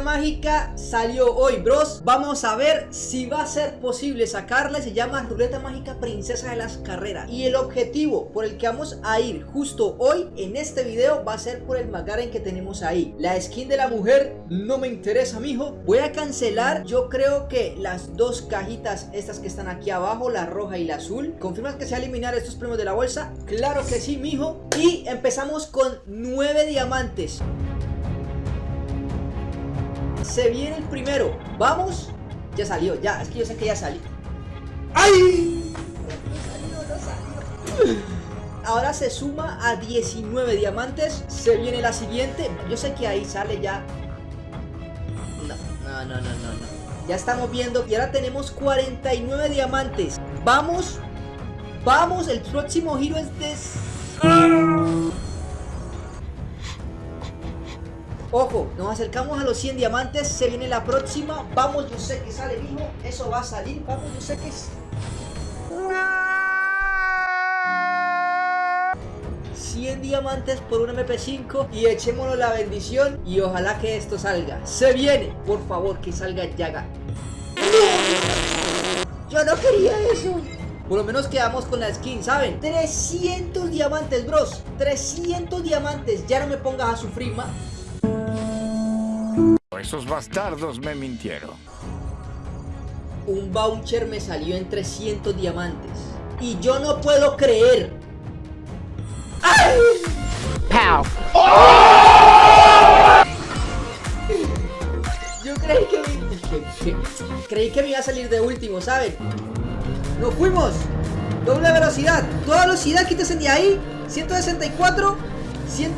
mágica salió hoy, bros. Vamos a ver si va a ser posible sacarla. Se llama ruleta mágica princesa de las carreras. Y el objetivo por el que vamos a ir justo hoy en este video va a ser por el McLaren que tenemos ahí. La skin de la mujer no me interesa, mijo. Voy a cancelar, yo creo que las dos cajitas estas que están aquí abajo, la roja y la azul. ¿Confirmas que se va a eliminar estos premios de la bolsa? Claro que sí, mijo. Y empezamos con nueve diamantes. Se viene el primero. Vamos. Ya salió, ya. Es que yo sé que ya salió. ¡Ay! Ahora se suma a 19 diamantes. Se viene la siguiente. Yo sé que ahí sale ya. No, no, no, no, no. Ya estamos viendo. Y ahora tenemos 49 diamantes. Vamos. Vamos. El próximo giro es de... Ojo, nos acercamos a los 100 diamantes, se viene la próxima. Vamos, yo sé que sale, mismo. Eso va a salir. Vamos, yo sé que es... 100 diamantes por un MP5 y echémonos la bendición y ojalá que esto salga. Se viene, por favor, que salga Yaga. Yo no quería eso. Por lo menos quedamos con la skin, ¿saben? 300 diamantes, bros. 300 diamantes. Ya no me pongas a sufrir más. Esos bastardos me mintieron. Un voucher me salió en 300 diamantes. Y yo no puedo creer. ¡Ay! Pow. Yo creí que, me... creí que me iba a salir de último, ¿saben? ¡Nos fuimos! Doble velocidad. Toda velocidad, quítese de ahí. 164. 100...